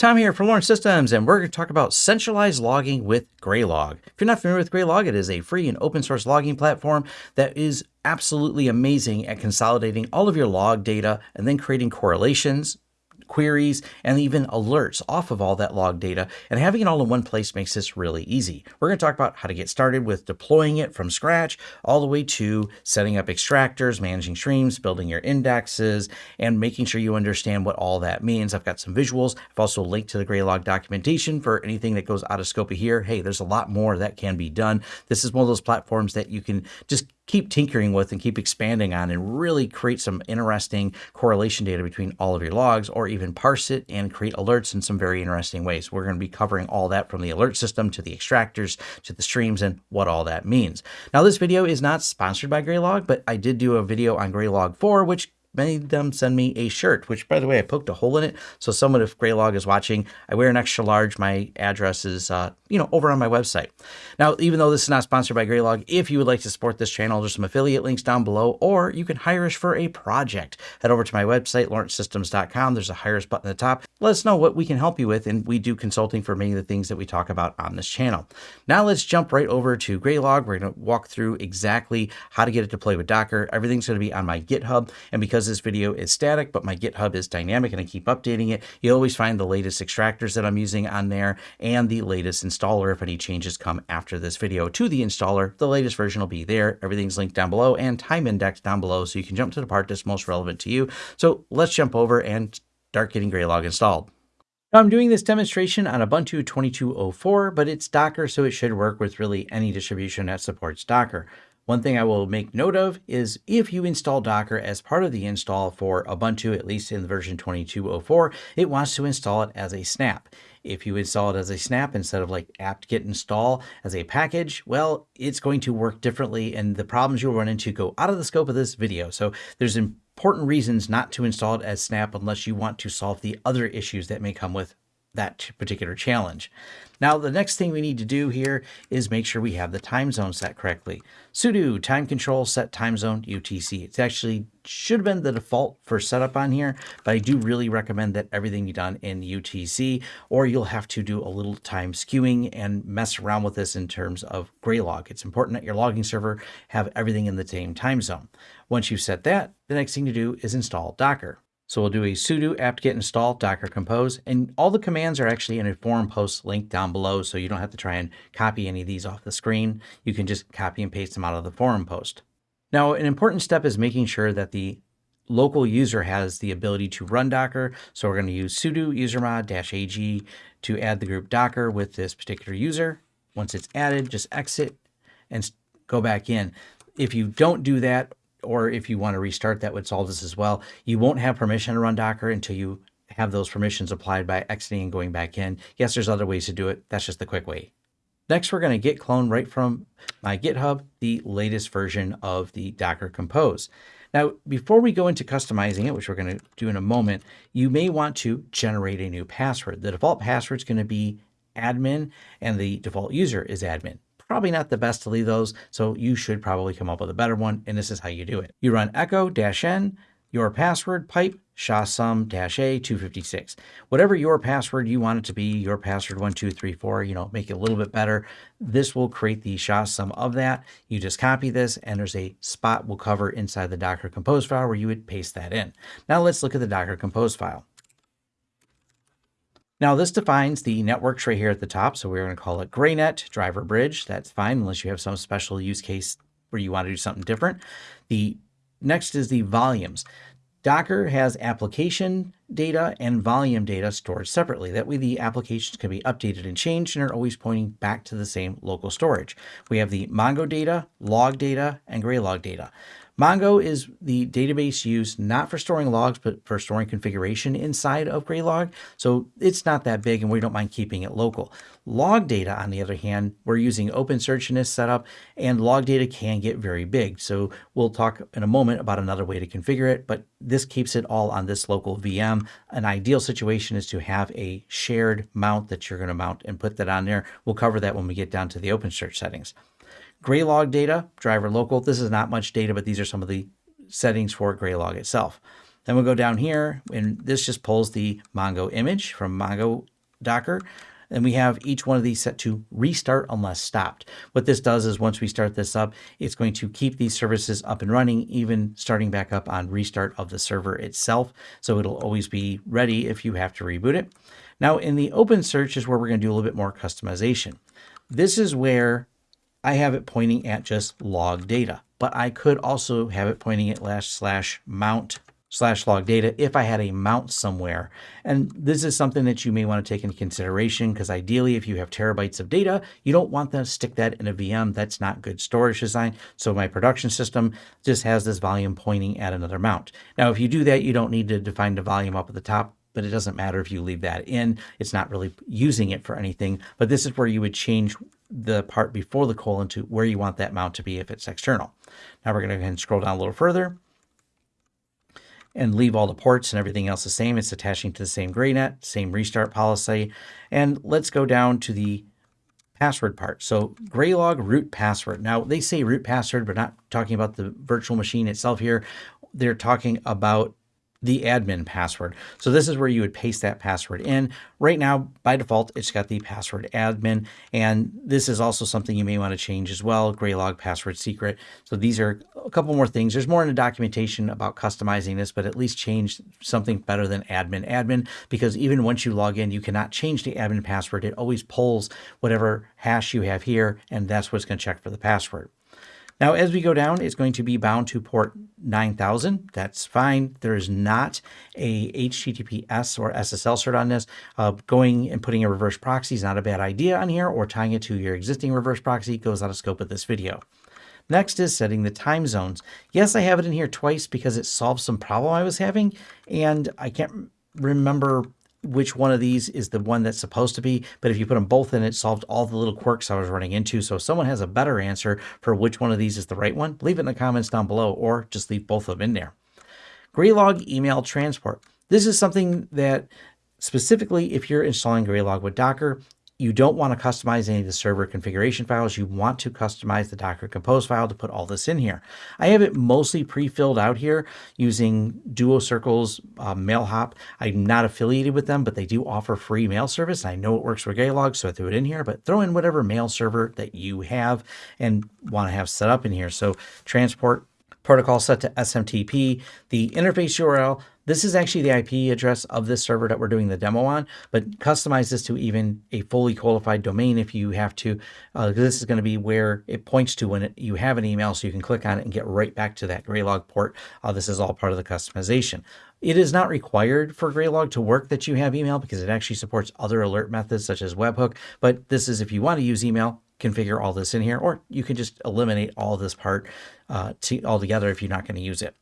Tom here from Lawrence Systems, and we're going to talk about centralized logging with Graylog. If you're not familiar with Graylog, it is a free and open source logging platform that is absolutely amazing at consolidating all of your log data and then creating correlations, queries, and even alerts off of all that log data. And having it all in one place makes this really easy. We're going to talk about how to get started with deploying it from scratch, all the way to setting up extractors, managing streams, building your indexes, and making sure you understand what all that means. I've got some visuals. I've also linked to the Graylog documentation for anything that goes out of scope of here. Hey, there's a lot more that can be done. This is one of those platforms that you can just keep tinkering with and keep expanding on and really create some interesting correlation data between all of your logs or even parse it and create alerts in some very interesting ways. We're going to be covering all that from the alert system to the extractors to the streams and what all that means. Now this video is not sponsored by Graylog, but I did do a video on Graylog 4 which made them send me a shirt, which by the way, I poked a hole in it. So someone, if Graylog is watching, I wear an extra large. My address is, uh, you know, over on my website. Now, even though this is not sponsored by Graylog, if you would like to support this channel, there's some affiliate links down below, or you can hire us for a project. Head over to my website, lawrencesystems.com. There's a hire us button at the top. Let us know what we can help you with. And we do consulting for many of the things that we talk about on this channel. Now let's jump right over to Graylog. We're going to walk through exactly how to get it to play with Docker. Everything's going to be on my GitHub. And because because this video is static, but my GitHub is dynamic and I keep updating it, you always find the latest extractors that I'm using on there and the latest installer if any changes come after this video to the installer. The latest version will be there. Everything's linked down below and time indexed down below so you can jump to the part that's most relevant to you. So let's jump over and start getting Graylog installed. Now I'm doing this demonstration on Ubuntu 22.04, but it's Docker, so it should work with really any distribution that supports Docker. One thing I will make note of is if you install Docker as part of the install for Ubuntu, at least in version 22.04, it wants to install it as a snap. If you install it as a snap instead of like apt-get install as a package, well, it's going to work differently and the problems you'll run into go out of the scope of this video. So there's important reasons not to install it as snap unless you want to solve the other issues that may come with that particular challenge. Now, the next thing we need to do here is make sure we have the time zone set correctly. sudo time control set time zone UTC. It actually should have been the default for setup on here, but I do really recommend that everything be done in UTC, or you'll have to do a little time skewing and mess around with this in terms of Graylog. It's important that your logging server have everything in the same time zone. Once you've set that, the next thing to do is install Docker. So we'll do a sudo apt-get install docker compose, and all the commands are actually in a forum post link down below, so you don't have to try and copy any of these off the screen. You can just copy and paste them out of the forum post. Now, an important step is making sure that the local user has the ability to run Docker. So we're going to use sudo usermod-ag to add the group Docker with this particular user. Once it's added, just exit and go back in. If you don't do that, or if you want to restart, that would solve this as well. You won't have permission to run Docker until you have those permissions applied by exiting and going back in. Yes, there's other ways to do it. That's just the quick way. Next, we're going to git clone right from my GitHub, the latest version of the Docker Compose. Now, before we go into customizing it, which we're going to do in a moment, you may want to generate a new password. The default password is going to be admin and the default user is admin probably not the best to leave those. So you should probably come up with a better one. And this is how you do it. You run echo dash n, your password pipe SHA-SUM dash A 256. Whatever your password you want it to be, your password 1234, you know, make it a little bit better. This will create the SHA-SUM of that. You just copy this and there's a spot we'll cover inside the Docker Compose file where you would paste that in. Now let's look at the Docker Compose file. Now this defines the networks right here at the top. So we're going to call it GrayNet driver bridge. That's fine unless you have some special use case where you want to do something different. The next is the volumes. Docker has application data and volume data stored separately. That way the applications can be updated and changed and are always pointing back to the same local storage. We have the Mongo data, log data, and Graylog data. Mongo is the database used not for storing logs, but for storing configuration inside of Graylog. So it's not that big and we don't mind keeping it local. Log data, on the other hand, we're using OpenSearch in this setup and log data can get very big. So we'll talk in a moment about another way to configure it, but this keeps it all on this local VM. An ideal situation is to have a shared mount that you're going to mount and put that on there. We'll cover that when we get down to the OpenSearch settings. Graylog data, driver local. This is not much data, but these are some of the settings for Graylog itself. Then we'll go down here and this just pulls the Mongo image from Mongo Docker. And we have each one of these set to restart unless stopped. What this does is once we start this up, it's going to keep these services up and running, even starting back up on restart of the server itself. So it'll always be ready if you have to reboot it. Now in the OpenSearch is where we're going to do a little bit more customization. This is where I have it pointing at just log data, but I could also have it pointing at slash slash mount slash log data if I had a mount somewhere. And this is something that you may want to take into consideration because ideally if you have terabytes of data, you don't want to stick that in a VM. That's not good storage design. So my production system just has this volume pointing at another mount. Now, if you do that, you don't need to define the volume up at the top but it doesn't matter if you leave that in. It's not really using it for anything, but this is where you would change the part before the colon to where you want that mount to be if it's external. Now we're going to go ahead and scroll down a little further and leave all the ports and everything else the same. It's attaching to the same GrayNet, same restart policy. And let's go down to the password part. So Graylog root password. Now they say root password, but not talking about the virtual machine itself here. They're talking about the admin password. So this is where you would paste that password in. Right now, by default, it's got the password admin. And this is also something you may want to change as well, Graylog password secret. So these are a couple more things. There's more in the documentation about customizing this, but at least change something better than admin admin, because even once you log in, you cannot change the admin password. It always pulls whatever hash you have here, and that's what's going to check for the password. Now, as we go down, it's going to be bound to port 9000. That's fine. There is not a HTTPS or SSL cert on this. Uh, going and putting a reverse proxy is not a bad idea on here, or tying it to your existing reverse proxy goes out of scope of this video. Next is setting the time zones. Yes, I have it in here twice because it solves some problem I was having, and I can't remember which one of these is the one that's supposed to be, but if you put them both in, it solved all the little quirks I was running into. So if someone has a better answer for which one of these is the right one, leave it in the comments down below or just leave both of them in there. Graylog email transport. This is something that specifically if you're installing Graylog with Docker, you don't want to customize any of the server configuration files. You want to customize the Docker Compose file to put all this in here. I have it mostly pre-filled out here using Duo Circle's uh, MailHop. I'm not affiliated with them, but they do offer free mail service. I know it works for Graylog, so I threw it in here, but throw in whatever mail server that you have and want to have set up in here. So transport protocol set to SMTP, the interface URL, this is actually the IP address of this server that we're doing the demo on, but customize this to even a fully qualified domain if you have to. Uh, this is going to be where it points to when it, you have an email, so you can click on it and get right back to that Graylog port. Uh, this is all part of the customization. It is not required for Graylog to work that you have email because it actually supports other alert methods such as webhook, but this is if you want to use email, configure all this in here, or you can just eliminate all this part uh, to, altogether if you're not going to use it.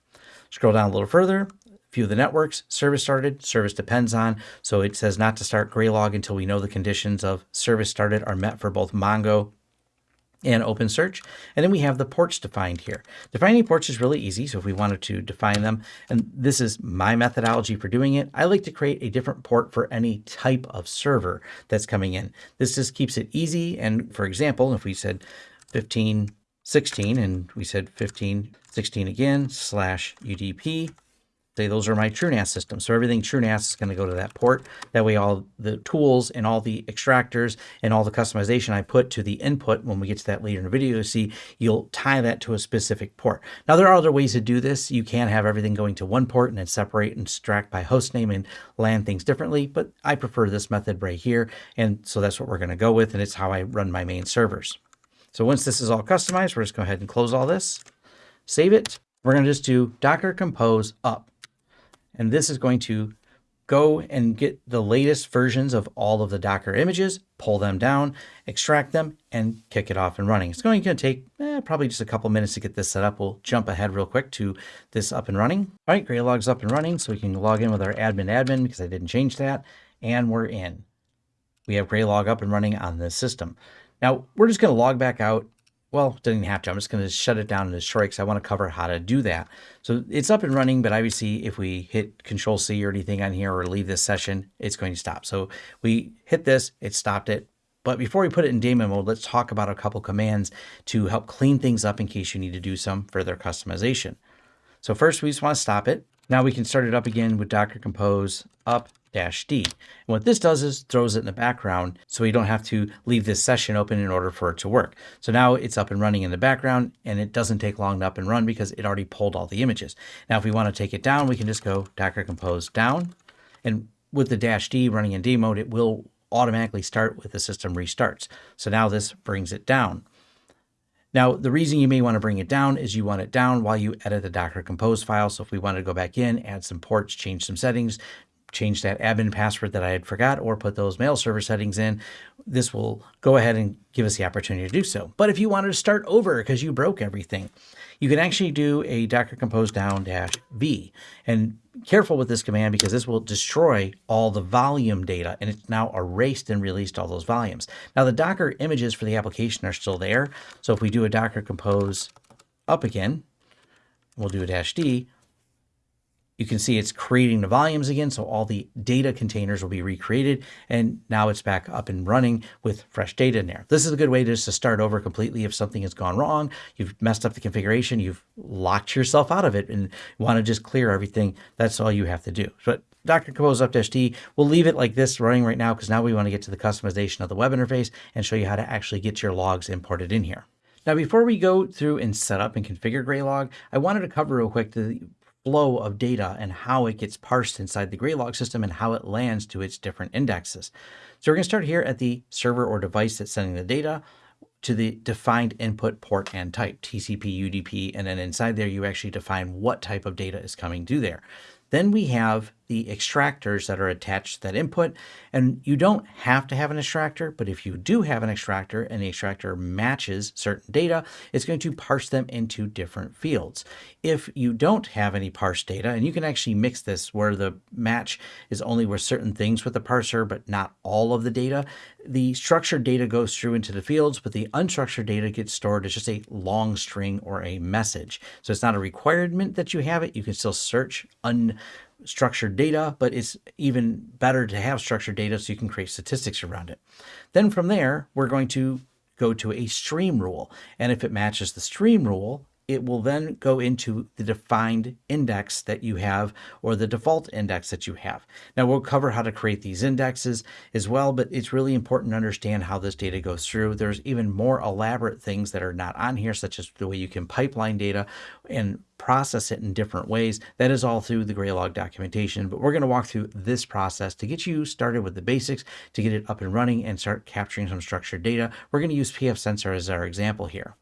Scroll down a little further, view the networks, service started, service depends on. So it says not to start Graylog until we know the conditions of service started are met for both Mongo and OpenSearch. And then we have the ports defined here. Defining ports is really easy. So if we wanted to define them, and this is my methodology for doing it, I like to create a different port for any type of server that's coming in. This just keeps it easy. And for example, if we said 15, 16, and we said 15, 16 again, slash UDP, say those are my TrueNAS systems. So everything TrueNAS is going to go to that port. That way all the tools and all the extractors and all the customization I put to the input when we get to that later in the video, you see, you'll tie that to a specific port. Now there are other ways to do this. You can have everything going to one port and then separate and extract by host name and land things differently, but I prefer this method right here. And so that's what we're going to go with. And it's how I run my main servers. So once this is all customized, we're just going to go ahead and close all this, save it. We're going to just do docker compose up. And this is going to go and get the latest versions of all of the Docker images, pull them down, extract them, and kick it off and running. It's going to take eh, probably just a couple minutes to get this set up. We'll jump ahead real quick to this up and running. All right, Graylog's up and running, so we can log in with our admin admin because I didn't change that, and we're in. We have Graylog up and running on this system. Now, we're just going to log back out well, doesn't have to. I'm just going to shut it down and destroy because I want to cover how to do that. So it's up and running, but obviously if we hit Control C or anything on here or leave this session, it's going to stop. So we hit this, it stopped it. But before we put it in daemon mode, let's talk about a couple commands to help clean things up in case you need to do some further customization. So first we just want to stop it. Now we can start it up again with Docker Compose up dash D. And what this does is throws it in the background so you don't have to leave this session open in order for it to work. So now it's up and running in the background and it doesn't take long to up and run because it already pulled all the images. Now if we want to take it down, we can just go Docker compose down and with the dash D running in D mode, it will automatically start with the system restarts. So now this brings it down. Now, the reason you may want to bring it down is you want it down while you edit the Docker Compose file. So if we wanted to go back in, add some ports, change some settings, change that admin password that I had forgot or put those mail server settings in, this will go ahead and give us the opportunity to do so. But if you wanted to start over because you broke everything, you can actually do a docker compose down dash v. And careful with this command because this will destroy all the volume data and it's now erased and released all those volumes. Now the Docker images for the application are still there. So if we do a docker compose up again, we'll do a dash D, you can see it's creating the volumes again. So all the data containers will be recreated and now it's back up and running with fresh data in there. This is a good way just to start over completely if something has gone wrong, you've messed up the configuration, you've locked yourself out of it and want to just clear everything. That's all you have to do. But Docker Compose Up-D, we'll leave it like this running right now because now we want to get to the customization of the web interface and show you how to actually get your logs imported in here. Now, before we go through and set up and configure Graylog, I wanted to cover real quick the flow of data and how it gets parsed inside the Graylog system and how it lands to its different indexes. So we're going to start here at the server or device that's sending the data to the defined input port and type, TCP, UDP, and then inside there you actually define what type of data is coming to there. Then we have the extractors that are attached to that input. And you don't have to have an extractor, but if you do have an extractor and the extractor matches certain data, it's going to parse them into different fields. If you don't have any parse data, and you can actually mix this where the match is only with certain things with the parser, but not all of the data, the structured data goes through into the fields, but the unstructured data gets stored as just a long string or a message. So it's not a requirement that you have it. You can still search un structured data, but it's even better to have structured data so you can create statistics around it. Then from there, we're going to go to a stream rule. And if it matches the stream rule, it will then go into the defined index that you have or the default index that you have. Now we'll cover how to create these indexes as well, but it's really important to understand how this data goes through. There's even more elaborate things that are not on here, such as the way you can pipeline data and process it in different ways. That is all through the Graylog documentation, but we're going to walk through this process to get you started with the basics, to get it up and running and start capturing some structured data. We're going to use pfSense as our example here.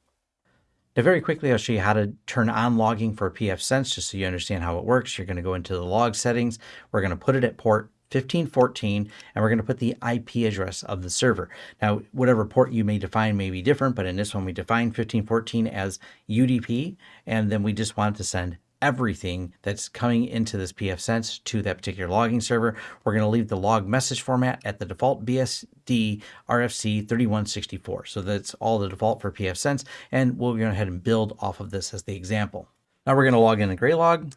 Now very quickly, I'll show you how to turn on logging for pfSense just so you understand how it works. You're going to go into the log settings. We're going to put it at port 1514 and we're going to put the IP address of the server. Now, whatever port you may define may be different, but in this one we define 1514 as UDP and then we just want to send everything that's coming into this pfSense to that particular logging server. We're going to leave the log message format at the default BSD RFC 3164. So that's all the default for pfSense, and we'll go ahead and build off of this as the example. Now we're going to log in a Graylog.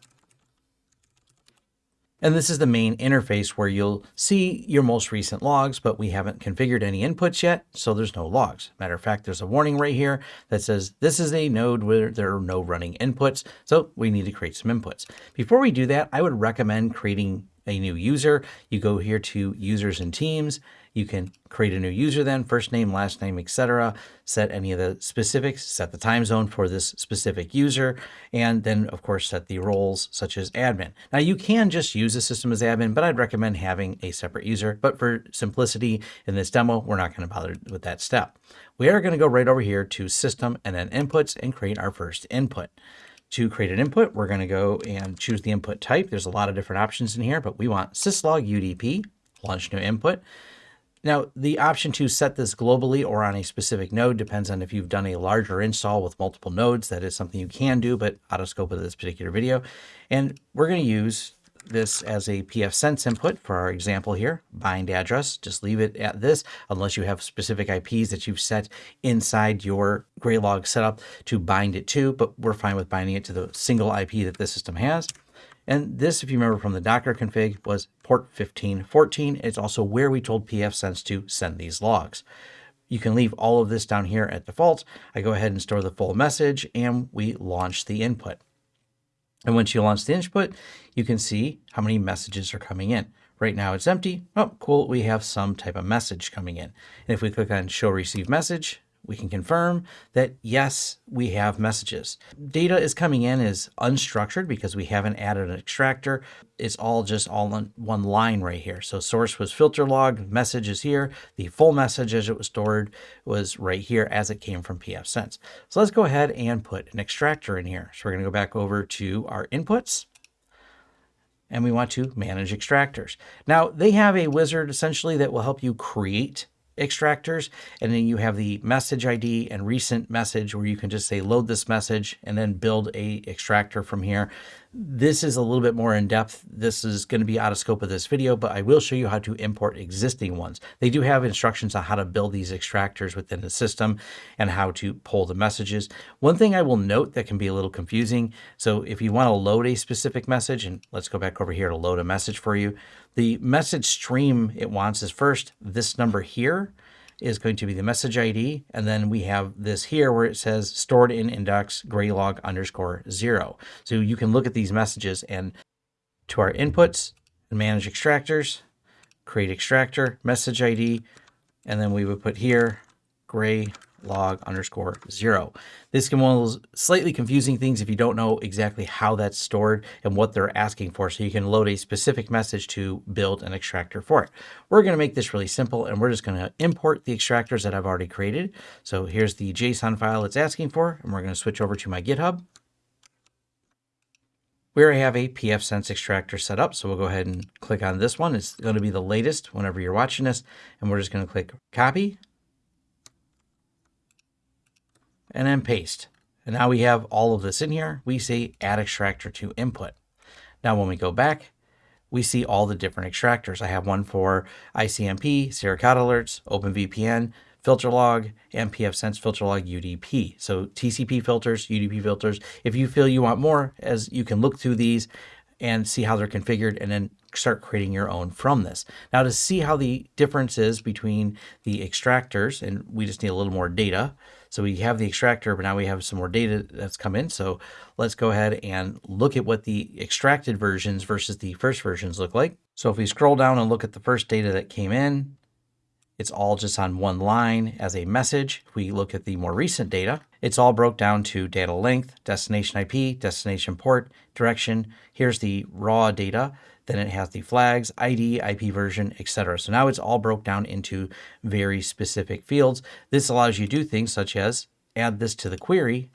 And this is the main interface where you'll see your most recent logs, but we haven't configured any inputs yet, so there's no logs. Matter of fact, there's a warning right here that says this is a node where there are no running inputs, so we need to create some inputs. Before we do that, I would recommend creating a new user. You go here to users and teams, you can create a new user then, first name, last name, etc. Set any of the specifics, set the time zone for this specific user, and then of course set the roles such as admin. Now you can just use the system as admin, but I'd recommend having a separate user. But for simplicity in this demo, we're not going to bother with that step. We are going to go right over here to system and then inputs and create our first input. To create an input, we're going to go and choose the input type. There's a lot of different options in here, but we want syslog UDP, launch new input. Now, the option to set this globally or on a specific node depends on if you've done a larger install with multiple nodes. That is something you can do, but out of scope of this particular video. And we're going to use this as a pfSense input for our example here, bind address. Just leave it at this unless you have specific IPs that you've set inside your Graylog setup to bind it to, but we're fine with binding it to the single IP that the system has. And this, if you remember from the Docker config, was port 1514. It's also where we told pfSense to send these logs. You can leave all of this down here at default. I go ahead and store the full message and we launch the input. And once you launch the input, you can see how many messages are coming in. Right now it's empty. Oh, cool. We have some type of message coming in. And if we click on show receive message, we can confirm that yes, we have messages. Data is coming in as unstructured because we haven't added an extractor. It's all just all on one line right here. So source was filter log, message is here. The full message as it was stored was right here as it came from pfSense. So let's go ahead and put an extractor in here. So we're going to go back over to our inputs and we want to manage extractors. Now they have a wizard essentially that will help you create extractors. And then you have the message ID and recent message where you can just say load this message and then build a extractor from here. This is a little bit more in depth. This is going to be out of scope of this video, but I will show you how to import existing ones. They do have instructions on how to build these extractors within the system and how to pull the messages. One thing I will note that can be a little confusing. So if you want to load a specific message, and let's go back over here to load a message for you, the message stream it wants is first this number here is going to be the message ID. And then we have this here where it says stored in index graylog underscore zero. So you can look at these messages and to our inputs and manage extractors, create extractor, message ID, and then we would put here gray log underscore zero. This can one of those slightly confusing things if you don't know exactly how that's stored and what they're asking for. So you can load a specific message to build an extractor for it. We're going to make this really simple and we're just going to import the extractors that I've already created. So here's the JSON file it's asking for, and we're going to switch over to my GitHub where I have a pfSense extractor set up. So we'll go ahead and click on this one. It's going to be the latest whenever you're watching this. And we're just going to click copy and then paste. And now we have all of this in here. We say add extractor to input. Now when we go back, we see all the different extractors. I have one for ICMP, Suricata alerts, OpenVPN, FilterLog, and pfSense FilterLog UDP. So TCP filters, UDP filters. If you feel you want more, as you can look through these and see how they're configured and then start creating your own from this. Now to see how the difference is between the extractors, and we just need a little more data. So we have the extractor, but now we have some more data that's come in. So let's go ahead and look at what the extracted versions versus the first versions look like. So if we scroll down and look at the first data that came in, it's all just on one line as a message. If we look at the more recent data, it's all broke down to data length, destination IP, destination port, direction. Here's the raw data. Then it has the flags, ID, IP version, etc. So now it's all broke down into very specific fields. This allows you to do things such as add this to the query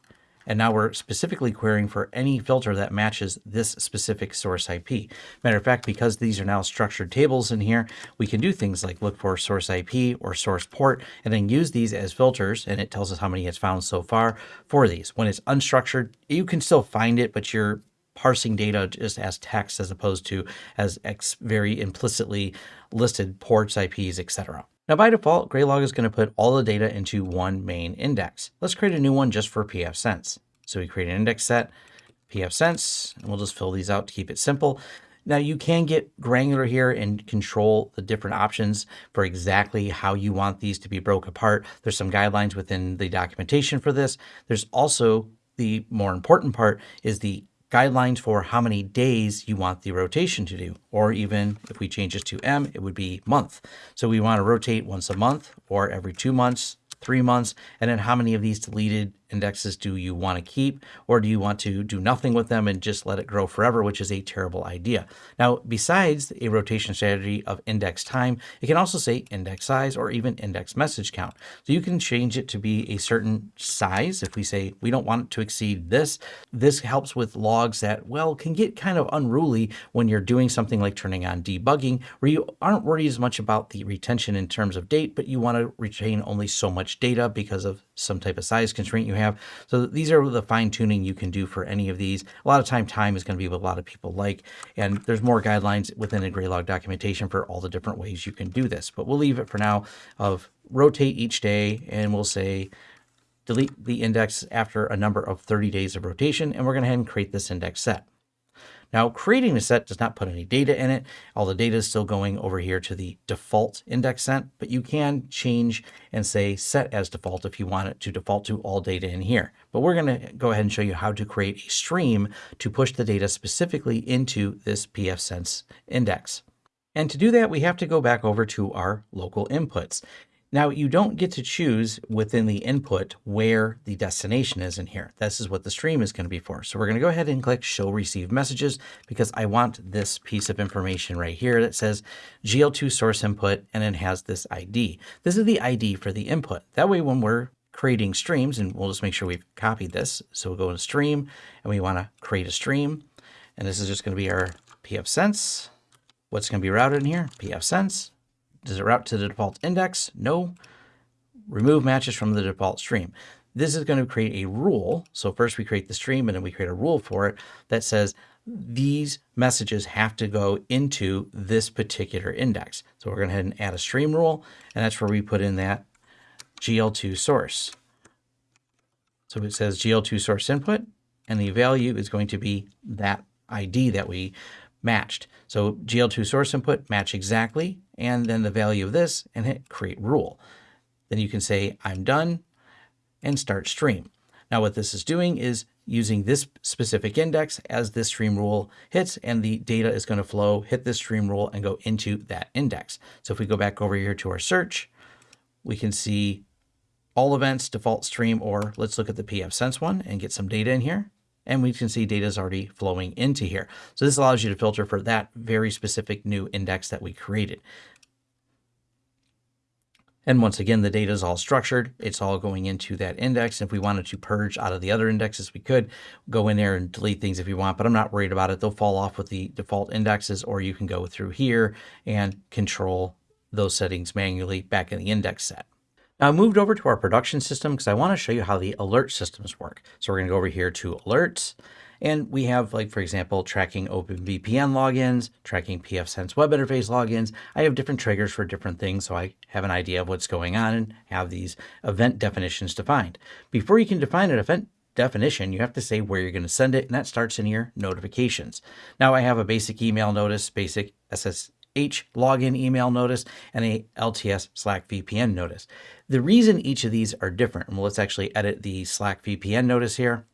and now we're specifically querying for any filter that matches this specific source IP. Matter of fact, because these are now structured tables in here, we can do things like look for source IP or source port and then use these as filters. And it tells us how many it's found so far for these. When it's unstructured, you can still find it, but you're parsing data just as text as opposed to as very implicitly listed ports, IPs, etc. Now by default, Graylog is going to put all the data into one main index. Let's create a new one just for pfSense. So we create an index set, pfSense, and we'll just fill these out to keep it simple. Now you can get granular here and control the different options for exactly how you want these to be broke apart. There's some guidelines within the documentation for this. There's also the more important part is the guidelines for how many days you want the rotation to do, or even if we change this to M, it would be month. So we want to rotate once a month or every two months, three months, and then how many of these deleted indexes do you want to keep or do you want to do nothing with them and just let it grow forever, which is a terrible idea. Now, besides a rotation strategy of index time, it can also say index size or even index message count. So you can change it to be a certain size. If we say we don't want it to exceed this, this helps with logs that, well, can get kind of unruly when you're doing something like turning on debugging, where you aren't worried as much about the retention in terms of date, but you want to retain only so much data because of some type of size constraint you have have. So these are the fine tuning you can do for any of these. A lot of time, time is going to be what a lot of people like. And there's more guidelines within a Graylog documentation for all the different ways you can do this. But we'll leave it for now of rotate each day and we'll say delete the index after a number of 30 days of rotation. And we're going to head and create this index set. Now, creating a set does not put any data in it. All the data is still going over here to the default index set, but you can change and say set as default if you want it to default to all data in here. But we're going to go ahead and show you how to create a stream to push the data specifically into this pfSense index. And to do that, we have to go back over to our local inputs. Now you don't get to choose within the input where the destination is in here. This is what the stream is going to be for. So we're going to go ahead and click show receive messages because I want this piece of information right here that says GL2 source input and it has this ID. This is the ID for the input. That way when we're creating streams, and we'll just make sure we've copied this. So we'll go into stream and we want to create a stream. And this is just going to be our pfSense. What's going to be routed in here? pfSense. Does it route to the default index? No. Remove matches from the default stream. This is going to create a rule. So first we create the stream and then we create a rule for it that says these messages have to go into this particular index. So we're going to and add a stream rule, and that's where we put in that GL2 source. So it says GL2 source input, and the value is going to be that ID that we matched. So GL2 source input, match exactly, and then the value of this, and hit create rule. Then you can say, I'm done, and start stream. Now what this is doing is using this specific index as this stream rule hits, and the data is going to flow, hit this stream rule, and go into that index. So if we go back over here to our search, we can see all events, default stream, or let's look at the pfSense one and get some data in here and we can see data is already flowing into here. So this allows you to filter for that very specific new index that we created. And once again, the data is all structured. It's all going into that index. If we wanted to purge out of the other indexes, we could go in there and delete things if you want, but I'm not worried about it. They'll fall off with the default indexes, or you can go through here and control those settings manually back in the index set. Now I moved over to our production system because I want to show you how the alert systems work. So we're going to go over here to alerts and we have like, for example, tracking OpenVPN logins, tracking pfSense web interface logins. I have different triggers for different things. So I have an idea of what's going on and have these event definitions defined. Before you can define an event definition, you have to say where you're going to send it, and that starts in your notifications. Now I have a basic email notice, basic SS H login email notice and a LTS Slack VPN notice. The reason each of these are different, and let's actually edit the Slack VPN notice here.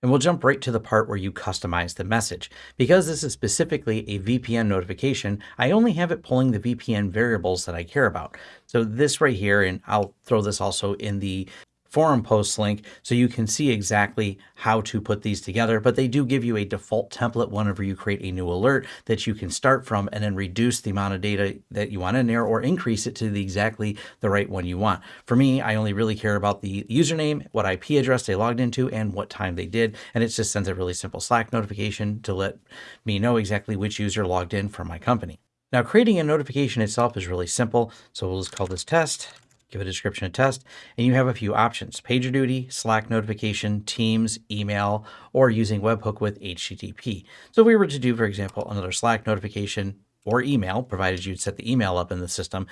And we'll jump right to the part where you customize the message. Because this is specifically a VPN notification, I only have it pulling the VPN variables that I care about. So this right here, and I'll throw this also in the forum post link so you can see exactly how to put these together. But they do give you a default template whenever you create a new alert that you can start from and then reduce the amount of data that you want in there or increase it to the exactly the right one you want. For me, I only really care about the username, what IP address they logged into, and what time they did. And it just sends a really simple Slack notification to let me know exactly which user logged in from my company. Now, creating a notification itself is really simple. So we'll just call this test give a description a test, and you have a few options, PagerDuty, Slack notification, Teams, email, or using webhook with HTTP. So if we were to do, for example, another Slack notification or email, provided you'd set the email up in the system,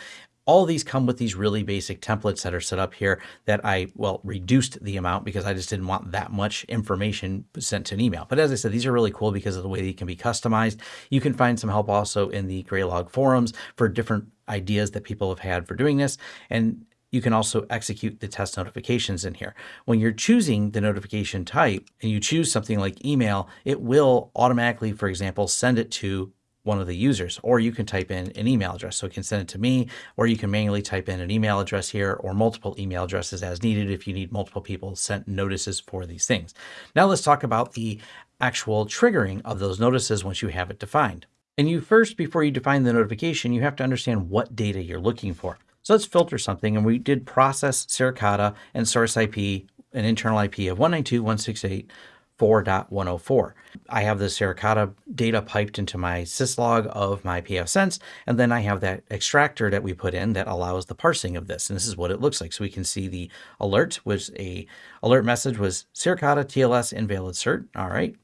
all these come with these really basic templates that are set up here that I, well, reduced the amount because I just didn't want that much information sent to an email. But as I said, these are really cool because of the way they can be customized. You can find some help also in the Graylog forums for different ideas that people have had for doing this. And you can also execute the test notifications in here. When you're choosing the notification type and you choose something like email, it will automatically, for example, send it to one of the users, or you can type in an email address. So it can send it to me, or you can manually type in an email address here or multiple email addresses as needed if you need multiple people sent notices for these things. Now let's talk about the actual triggering of those notices once you have it defined. And you first, before you define the notification, you have to understand what data you're looking for. So let's filter something. And we did process Suricata and source IP, an internal IP of 192.168.4.104. I have the Suricata data piped into my syslog of my pfSense, and then I have that extractor that we put in that allows the parsing of this. And this is what it looks like. So we can see the alert was a alert message was Suricata TLS invalid cert. All right.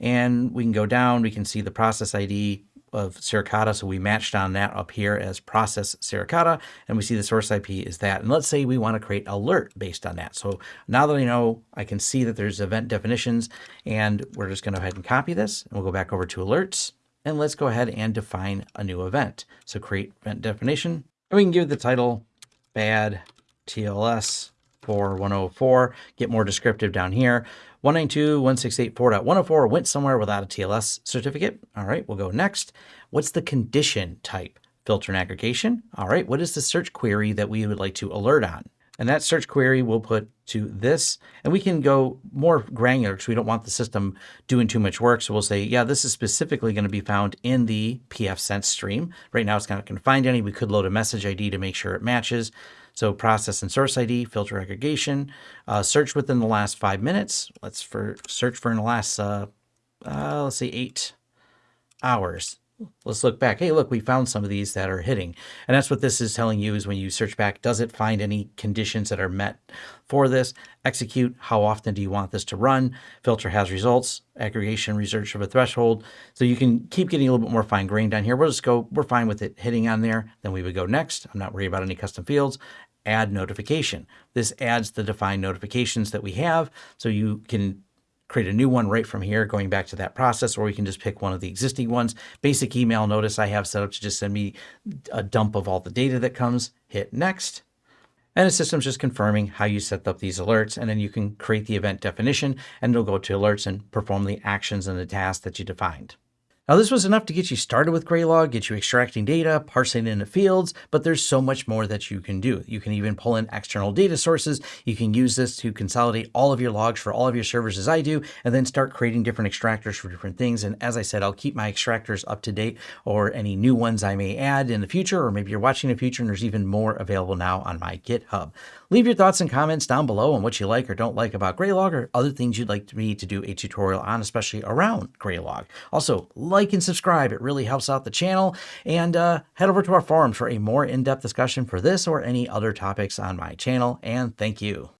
And we can go down, we can see the process ID of Suricata. So we matched on that up here as process Suricata, and we see the source IP is that. And let's say we want to create alert based on that. So now that I know, I can see that there's event definitions, and we're just going to go ahead and copy this, and we'll go back over to alerts, and let's go ahead and define a new event. So create event definition, and we can give the title bad TLS 104, 104, get more descriptive down here. 192.168.4.104 went somewhere without a TLS certificate. All right, we'll go next. What's the condition type? Filter and aggregation. All right, what is the search query that we would like to alert on? And that search query we'll put to this. And we can go more granular because we don't want the system doing too much work. So we'll say, yeah, this is specifically going to be found in the pfSense stream. Right now it's not going to find any. We could load a message ID to make sure it matches. So process and source ID, filter aggregation, uh, search within the last five minutes. Let's for search for in the last, uh, uh, let's say eight hours let's look back. Hey, look, we found some of these that are hitting. And that's what this is telling you is when you search back, does it find any conditions that are met for this? Execute, how often do you want this to run? Filter has results, aggregation, research of a threshold. So you can keep getting a little bit more fine grained down here. We'll just go, we're fine with it hitting on there. Then we would go next. I'm not worried about any custom fields add notification. This adds the defined notifications that we have so you can create a new one right from here, going back to that process, or we can just pick one of the existing ones. Basic email notice I have set up to just send me a dump of all the data that comes, hit next. And the system's just confirming how you set up these alerts. And then you can create the event definition and it'll go to alerts and perform the actions and the tasks that you defined. Now this was enough to get you started with Graylog, get you extracting data, parsing it into fields, but there's so much more that you can do. You can even pull in external data sources. You can use this to consolidate all of your logs for all of your servers as I do, and then start creating different extractors for different things. And as I said, I'll keep my extractors up to date or any new ones I may add in the future, or maybe you're watching in the future and there's even more available now on my GitHub. Leave your thoughts and comments down below on what you like or don't like about Graylog or other things you'd like me to do a tutorial on, especially around Graylog. Also, like and subscribe. It really helps out the channel. And uh, head over to our forums for a more in-depth discussion for this or any other topics on my channel. And thank you.